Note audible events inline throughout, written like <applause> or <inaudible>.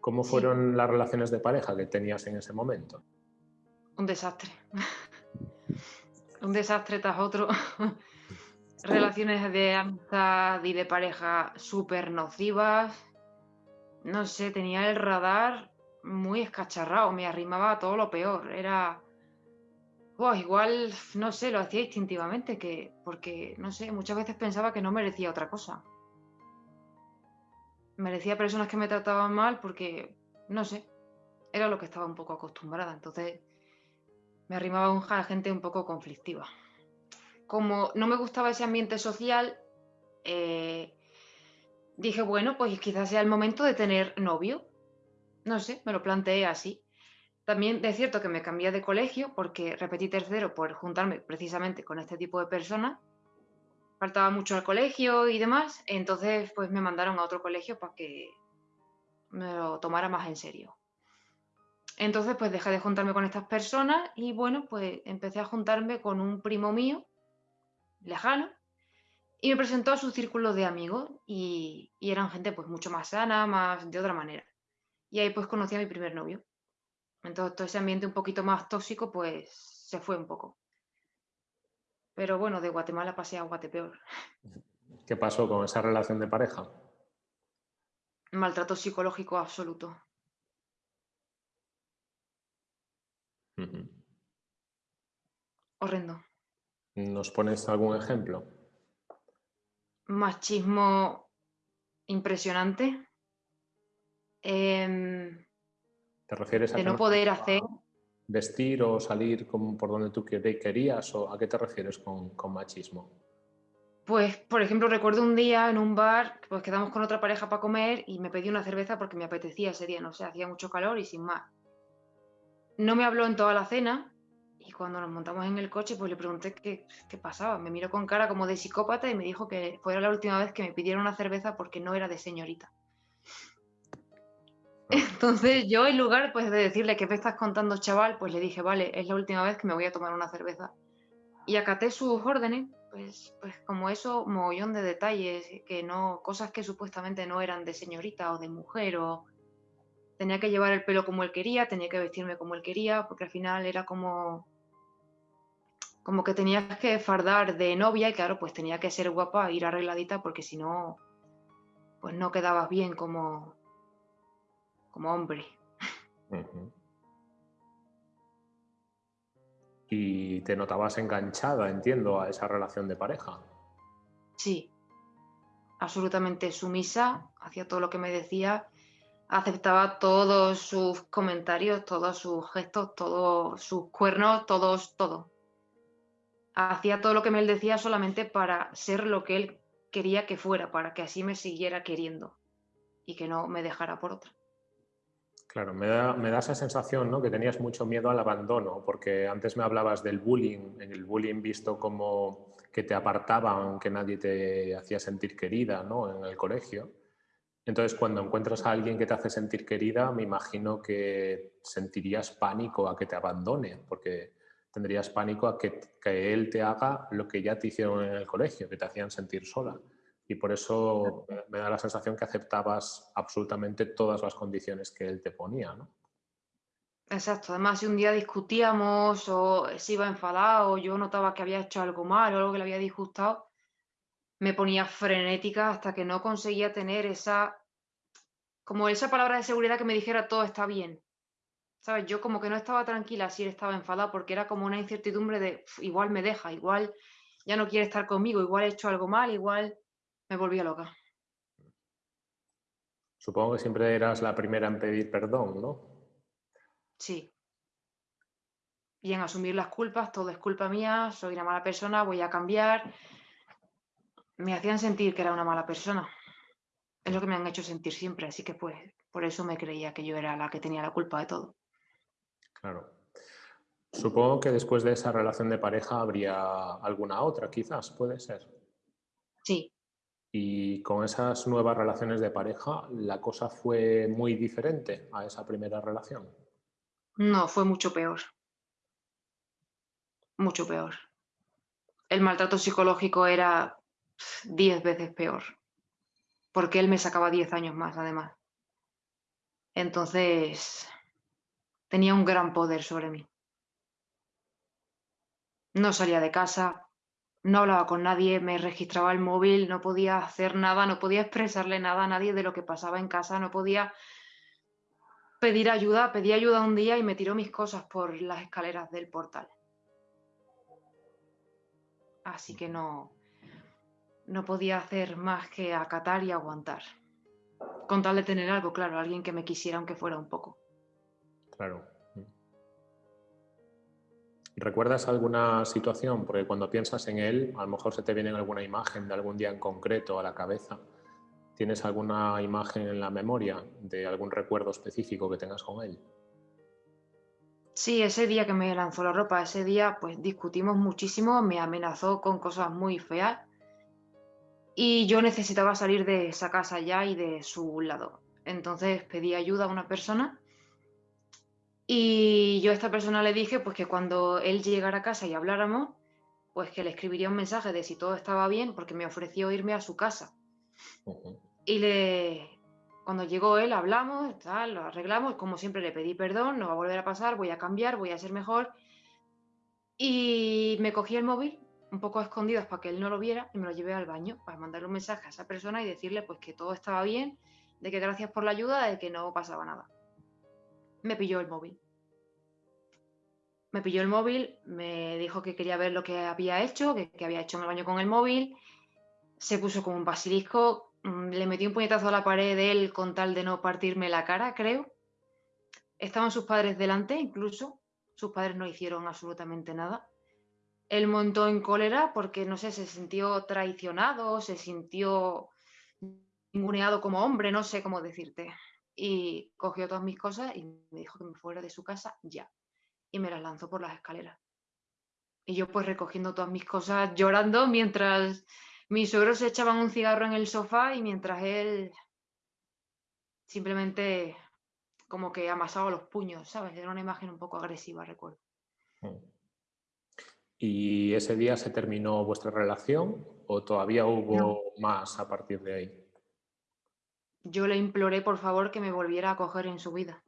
¿Cómo fueron las relaciones de pareja que tenías en ese momento? Un desastre. <laughs> Un desastre tras otro. <laughs> Relaciones de amistad y de pareja súper nocivas. No sé, tenía el radar muy escacharrado, me arrimaba a todo lo peor. Era. igual, no sé, lo hacía instintivamente, que, porque, no sé, muchas veces pensaba que no merecía otra cosa. Merecía personas que me trataban mal porque, no sé, era lo que estaba un poco acostumbrada. Entonces, me arrimaba a gente un poco conflictiva. Como no me gustaba ese ambiente social, eh, dije, bueno, pues quizás sea el momento de tener novio. No sé, me lo planteé así. También es cierto que me cambié de colegio porque repetí tercero por juntarme precisamente con este tipo de personas. Faltaba mucho al colegio y demás, entonces pues me mandaron a otro colegio para que me lo tomara más en serio. Entonces, pues dejé de juntarme con estas personas y bueno, pues empecé a juntarme con un primo mío, lejano, y me presentó a su círculo de amigos y, eran gente pues mucho más sana, más de otra manera. Y ahí pues conocí a mi primer novio. Entonces todo ese ambiente un poquito más tóxico pues se fue un poco. Pero bueno, de Guatemala pasé a Guatepeor. <laughs> ¿Qué pasó con esa relación de pareja? Maltrato psicológico absoluto. Horrendo. ¿Nos pones algún ejemplo? Machismo impresionante. Em, ¿Te refieres a de no poder hacer vestir o salir por donde tú querías o a qué te refieres con, con, machismo? Pues, por ejemplo, recuerdo un día en un bar, pues quedamos con otra pareja para comer y me pedí una cerveza porque me apetecía ese día, no sé, hacía mucho calor y sin más. No me habló en toda la cena y cuando nos montamos en el coche, pues le pregunté qué, qué, pasaba. Me miró con cara como de psicópata y me dijo que fuera la última vez que me pidieron una cerveza porque no era de señorita. Entonces yo en lugar pues, de decirle que me estás contando chaval, pues le dije, vale, es la última vez que me voy a tomar una cerveza. Y acaté sus órdenes, pues, pues como eso, mogollón de detalles, que no, cosas que supuestamente no eran de señorita o de mujer o, tenía que llevar el pelo como él quería, tenía que vestirme como él quería, porque al final era como como que tenías que fardar de novia y claro, pues tenía que ser guapa, ir arregladita, porque si no, pues no quedabas bien como, como hombre. Y te notabas enganchada, entiendo, a esa relación de pareja. Sí, absolutamente sumisa, hacía todo lo que me decía aceptaba todos sus comentarios, todos sus gestos, todos sus cuernos, todos, todo. Hacía todo lo que él decía solamente para ser lo que él quería que fuera, para que así me siguiera queriendo y que no me dejara por otra. Claro, me da, esa sensación ¿no? que tenías mucho miedo al abandono, porque antes me hablabas del bullying, el bullying visto como que te apartaban, que nadie te hacía sentir querida ¿no? en el colegio. Entonces, cuando encuentras a alguien que te hace sentir querida, me imagino que sentirías pánico a que te abandone, porque tendrías pánico a que, él te haga lo que ya te hicieron en el colegio, que te hacían sentir sola. Y por eso me da la sensación que aceptabas absolutamente todas las condiciones que él te ponía, ¿no? Exacto, además si un día discutíamos o se iba enfadado o yo notaba que había hecho algo mal o algo que le había disgustado, me ponía frenética hasta que no conseguía tener esa como esa palabra de seguridad que me dijera todo está bien. ¿Sabes? Yo como que no estaba tranquila si él estaba enfadado porque era como una incertidumbre de igual me deja, igual ya no quiere estar conmigo, igual he hecho algo mal, igual me volvía loca. Supongo que siempre eras la primera en pedir perdón, ¿no? Sí. Y en asumir las culpas, todo es culpa mía, soy una mala persona, voy a cambiar. Me hacían sentir que era una mala persona es lo que me han hecho sentir siempre, así que pues por eso me creía que yo era la que tenía la culpa de todo. Claro. Supongo que después de esa relación de pareja habría alguna otra, quizás, puede ser. Sí. Y con esas nuevas relaciones de pareja, ¿la cosa fue muy diferente a esa primera relación? No, fue mucho peor. Mucho peor. El maltrato psicológico era diez veces peor porque él me sacaba 10 años más, además. Entonces, tenía un gran poder sobre mí. No salía de casa, no hablaba con nadie, me registraba el móvil, no podía hacer nada, no podía expresarle nada a nadie de lo que pasaba en casa, no podía pedir ayuda, pedí ayuda un día y me tiró mis cosas por las escaleras del portal. Así que no, no podía hacer más que acatar y aguantar. Con tal de tener algo, claro, alguien que me quisiera aunque fuera un poco. Claro. ¿Recuerdas alguna situación? Porque cuando piensas en él, a lo mejor se te viene alguna imagen de algún día en concreto a la cabeza. ¿Tienes alguna imagen en la memoria de algún recuerdo específico que tengas con él? Sí, ese día que me lanzó la ropa, ese día pues discutimos muchísimo, me amenazó con cosas muy feas y yo necesitaba salir de esa casa ya y de su lado. Entonces pedí ayuda a una persona y yo a esta persona le dije pues que cuando él llegara a casa y habláramos, pues que le escribiría un mensaje de si todo estaba bien, porque me ofreció irme a su casa. Y le, cuando llegó él, hablamos, tal, lo arreglamos, como siempre le pedí perdón, no va a volver a pasar, voy a cambiar, voy a ser mejor. Y me cogí el móvil, un poco a escondidas para que él no lo viera, y me lo llevé al baño para mandarle un mensaje a esa persona y decirle pues que todo estaba bien, de que gracias por la ayuda, de que no pasaba nada me pilló el móvil. Me pilló el móvil, me dijo que quería ver lo que había hecho, que, había hecho en el baño con el móvil. Se puso como un basilisco, mm, le metí un puñetazo a la pared de él con tal de no partirme la cara, creo. Estaban sus padres delante, incluso. Sus padres no hicieron absolutamente nada. Él montó en cólera porque, no sé, se sintió traicionado, se sintió ninguneado como hombre, no sé cómo decirte y cogió todas mis cosas y me dijo que me fuera de su casa ya. Y me las lanzó por las escaleras. Y yo pues recogiendo todas mis cosas, llorando mientras mis suegros se echaban un cigarro en el sofá y mientras él simplemente como que amasaba los puños, ¿sabes? Era una imagen un poco agresiva, recuerdo. ¿Y ese día se terminó vuestra relación o todavía hubo más a partir de ahí? Yo le imploré por favor que me volviera a coger en su vida.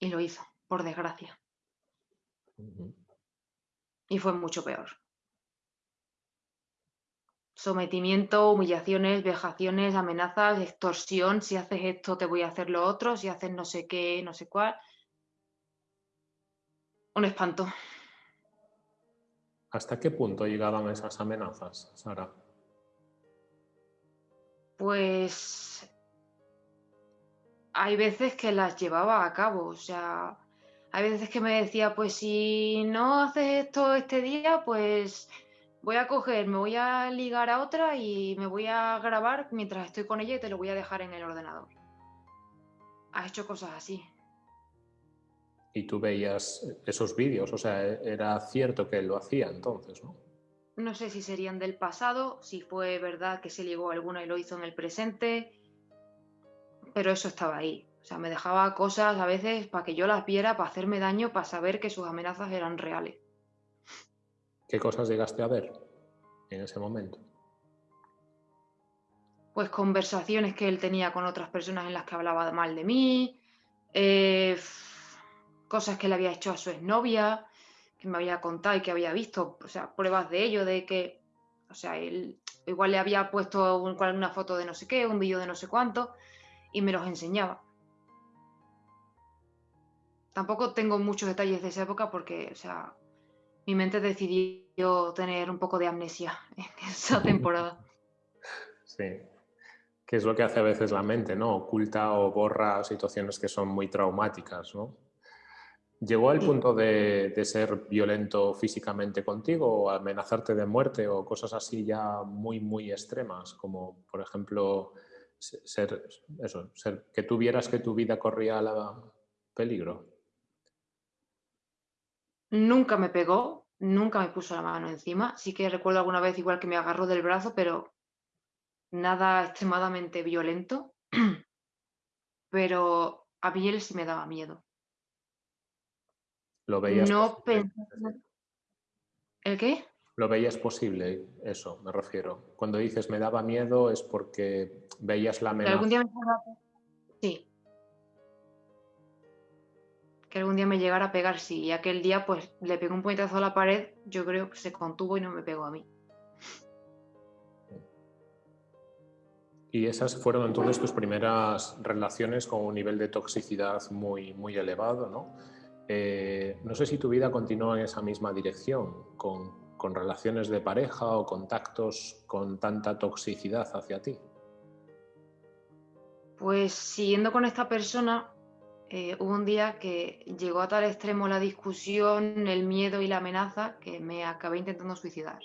Y lo hizo, por desgracia. Y fue mucho peor. Sometimiento, humillaciones, vejaciones, amenazas, extorsión. Si haces esto, te voy a hacer lo otro. Si haces no sé qué, no sé cuál. Un espanto. ¿Hasta qué punto llegaban esas amenazas, Sara? Pues hay veces que las llevaba a cabo, o sea, hay veces que me decía, pues si no haces esto este día, pues voy a coger, me voy a ligar a otra y me voy a grabar mientras estoy con ella y te lo voy a dejar en el ordenador. Has hecho cosas así. Y tú veías esos vídeos, o sea, era cierto que lo hacía entonces, ¿no? No sé si serían del pasado, si fue verdad que se llegó alguna y lo hizo en el presente, pero eso estaba ahí. O sea, me dejaba cosas a veces para que yo las viera, para hacerme daño, para saber que sus amenazas eran reales. ¿Qué cosas llegaste a ver en ese momento? Pues conversaciones que él tenía con otras personas en las que hablaba mal de mí, eh, cosas que le había hecho a su exnovia, que me había contado y que había visto, o sea, pruebas de ello, de que, o sea, él igual le había puesto una foto de no sé qué, un vídeo de no sé cuánto, y me los enseñaba. Tampoco tengo muchos detalles de esa época porque, o sea, mi mente decidió tener un poco de amnesia <laughs> en esa <laughs> temporada. Sí, que es lo que hace a veces la mente, ¿no? Oculta o borra situaciones que son muy traumáticas, ¿no? ¿Llegó al punto de, ser violento físicamente contigo o amenazarte de muerte o cosas así ya muy, muy extremas? Como, por ejemplo, ser, eso, ser, que tuvieras que tu vida corría a peligro. Nunca me pegó, nunca me puso la mano encima. Sí que recuerdo alguna vez igual que me agarró del brazo, pero nada extremadamente violento. <clears throat> Pero a mí él sí me daba miedo. ¿Lo veías no ¿El qué? ¿Lo veías posible? Eso, me refiero. Cuando dices me daba miedo es porque veías la amenaza. Algún día me Sí. Que algún día me llegara a pegar, sí. Y aquel día, pues, le pegó un puñetazo a la pared, yo creo que se contuvo y no me pegó a mí. Y esas fueron entonces tus primeras relaciones con un nivel de toxicidad muy, muy elevado, ¿no? Eh, no sé si tu vida continúa en esa misma dirección, con, relaciones de pareja o contactos con tanta toxicidad hacia ti. Pues siguiendo con esta persona, eh, hubo un día que llegó a tal extremo la discusión, el miedo y la amenaza que me acabé intentando suicidar.